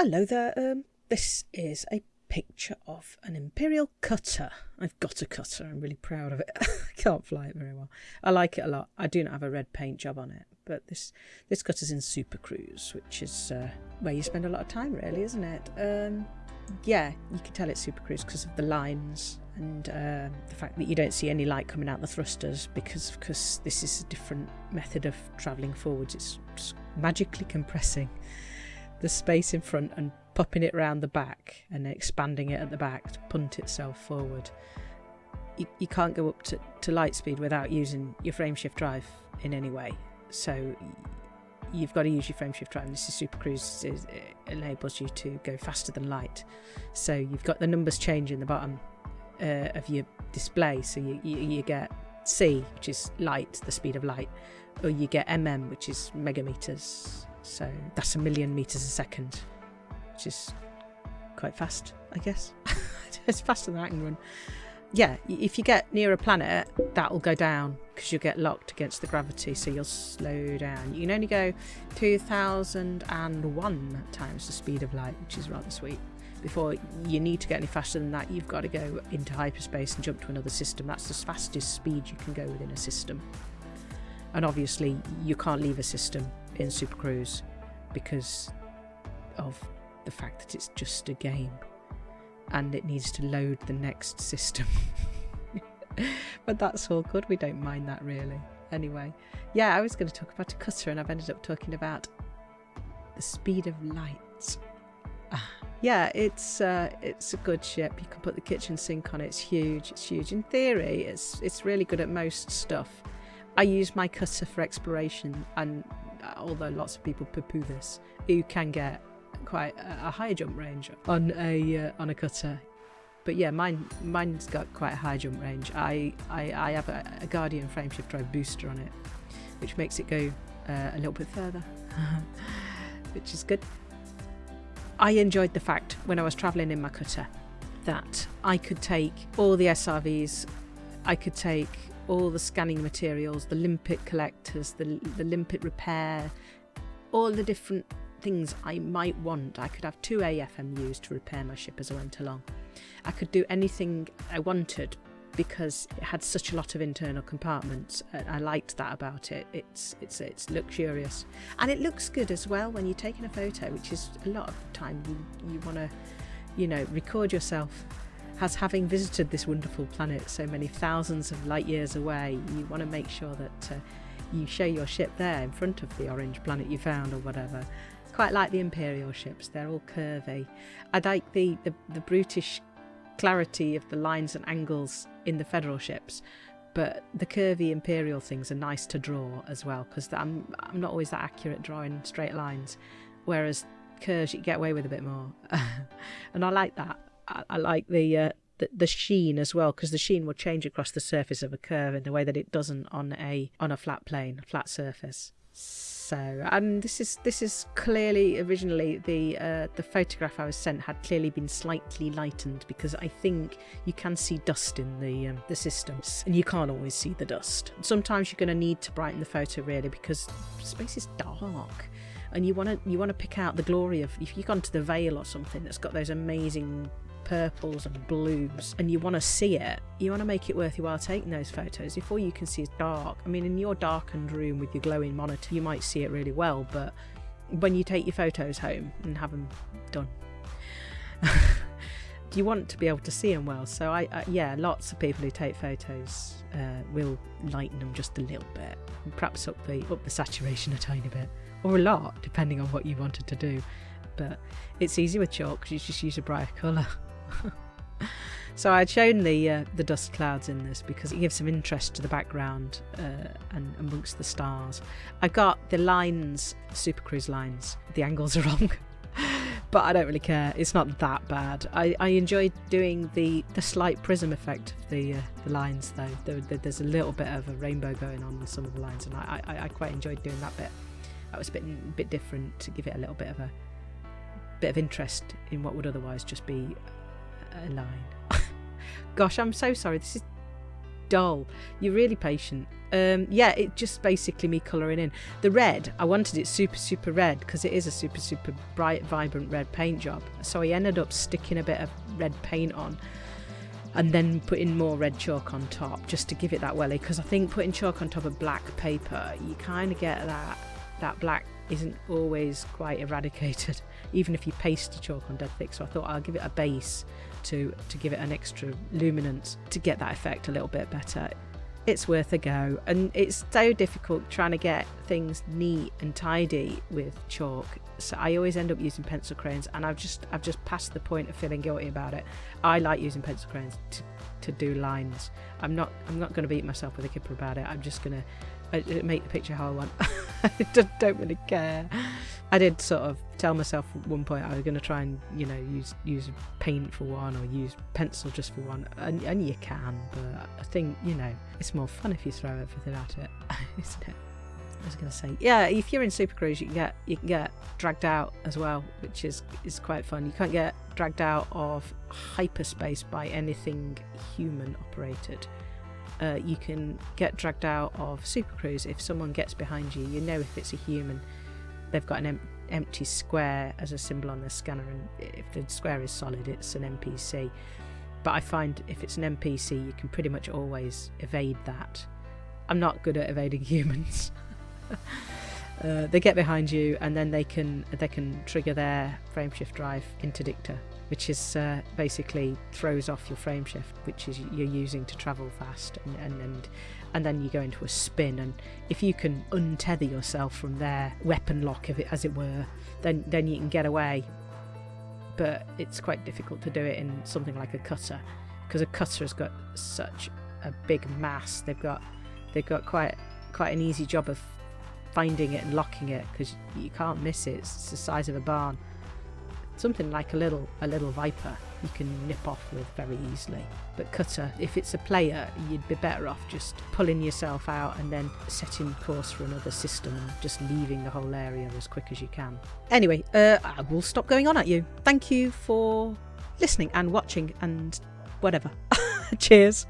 Hello there. Um, this is a picture of an imperial cutter. I've got a cutter. I'm really proud of it. I can't fly it very well. I like it a lot. I do not have a red paint job on it, but this this cutter's in Super Cruise, which is uh, where you spend a lot of time, really, isn't it? Um, yeah, you can tell it's Super Cruise because of the lines and uh, the fact that you don't see any light coming out the thrusters because because this is a different method of travelling forwards. It's magically compressing the space in front and popping it round the back and expanding it at the back to punt itself forward. You, you can't go up to, to light speed without using your frameshift drive in any way. So you've got to use your frameshift drive. And this is Super Cruise it enables you to go faster than light. So you've got the numbers change in the bottom uh, of your display. So you, you, you get C, which is light, the speed of light, or you get mm, which is megameters. So that's a million meters a second, which is quite fast, I guess. it's faster than I can run. Yeah, if you get near a planet, that will go down because you'll get locked against the gravity, so you'll slow down. You can only go 2001 times the speed of light, which is rather sweet. Before you need to get any faster than that, you've got to go into hyperspace and jump to another system. That's the fastest speed you can go within a system. And obviously, you can't leave a system in Super Cruise because of the fact that it's just a game and it needs to load the next system. but that's all good, we don't mind that really. Anyway, yeah, I was going to talk about a cutter and I've ended up talking about the speed of light. Ah, yeah, it's uh, it's a good ship. You can put the kitchen sink on it. It's huge. It's huge. In theory, it's it's really good at most stuff. I use my cutter for exploration, and although lots of people poo-poo this, you can get quite a, high jump range on a uh, on a cutter. But yeah, mine mine's got quite a high jump range. I I, I have a, a Guardian frameshift drive booster on it, which makes it go uh, a little bit further, which is good. I enjoyed the fact when I was travelling in my cutter that I could take all the SRVs, I could take all the scanning materials, the limpet collectors, the, the limpet repair, all the different things I might want. I could have two AFMUs to repair my ship as I went along. I could do anything I wanted because it had such a lot of internal compartments. I liked that about it. It's it's it's luxurious and it looks good as well when you're taking a photo, which is a lot of time you you want to, you know, record yourself as having visited this wonderful planet so many thousands of light years away, you want to make sure that uh, you show your ship there in front of the orange planet you found or whatever. Quite like the Imperial ships, they're all curvy. I like the, the, the brutish clarity of the lines and angles in the Federal ships, but the curvy Imperial things are nice to draw as well because I'm, I'm not always that accurate drawing straight lines, whereas curves you get away with a bit more. and I like that. I, I like the, uh, the the sheen as well because the sheen will change across the surface of a curve in the way that it doesn't on a on a flat plane, flat surface. So, and this is this is clearly originally the uh, the photograph I was sent had clearly been slightly lightened because I think you can see dust in the um, the systems, and you can't always see the dust. Sometimes you're going to need to brighten the photo really because space is dark and you want to you want to pick out the glory of if you've gone to the Veil or something that's got those amazing purples and blues and you want to see it, you want to make it worth your while taking those photos. If all you can see is dark, I mean, in your darkened room with your glowing monitor, you might see it really well, but when you take your photos home and have them done, you want to be able to see them well. So, I, I yeah, lots of people who take photos uh, will lighten them just a little bit, perhaps up the up the saturation a tiny bit, or a lot, depending on what you wanted to do but it's easy with chalk because you just use a brighter colour. so I'd shown the uh, the dust clouds in this because it gives some interest to the background uh, and amongst the stars. I got the lines, Super Cruise lines. The angles are wrong. but I don't really care. It's not that bad. I, I enjoyed doing the, the slight prism effect of the uh, the lines though. There, there, there's a little bit of a rainbow going on with some of the lines, and I, I, I quite enjoyed doing that bit. That was a bit bit different to give it a little bit of a bit of interest in what would otherwise just be a line. Gosh, I'm so sorry. This is dull. You're really patient. Um, yeah, it just basically me colouring in. The red, I wanted it super, super red because it is a super, super bright, vibrant red paint job. So I ended up sticking a bit of red paint on and then putting more red chalk on top just to give it that welly because I think putting chalk on top of black paper, you kind of get that that black isn't always quite eradicated, even if you paste the chalk on dead thick. So I thought I'll give it a base to to give it an extra luminance to get that effect a little bit better it's worth a go. And it's so difficult trying to get things neat and tidy with chalk. So I always end up using pencil crayons, and I've just I've just passed the point of feeling guilty about it. I like using pencil crayons to, to do lines. I'm not I'm not going to beat myself with a kipper about it. I'm just going to uh, make the picture how I want. I don't really care. I did sort of tell myself at one point I was going to try and you know use use paint for one or use pencil just for one, and, and you can, but I think you know it's more fun if you throw everything at it, isn't it? I was going to say, yeah, if you're in Super Cruise, you can get you can get dragged out as well, which is is quite fun. You can't get dragged out of hyperspace by anything human operated. Uh, you can get dragged out of Super Cruise if someone gets behind you. You know if it's a human they've got an em- empty square as a symbol on their scanner, and if the square is solid, it's an NPC. But I find if it's an NPC, you can pretty much always evade that. I'm not good at evading humans. uh, they get behind you, and then they can they can trigger their frameshift drive interdictor, which is uh, basically throws off your frame shift, which is you're using to travel fast, and, and, and and then you go into a spin. And if you can untether yourself from their weapon lock, of it as it were, then then you can get away. But it's quite difficult to do it in something like a cutter, because a cutter has got such a big mass. They've got they've got quite quite an easy job of finding it and locking it because you can't miss it. It's the size of a barn. Something like a little a little viper you can nip off with very easily. But cutter, if it's a player, you'd be better off just pulling yourself out and then setting course for another system and just leaving the whole area as quick as you can. Anyway, uh, I will stop going on at you. Thank you for listening and watching and whatever. Cheers.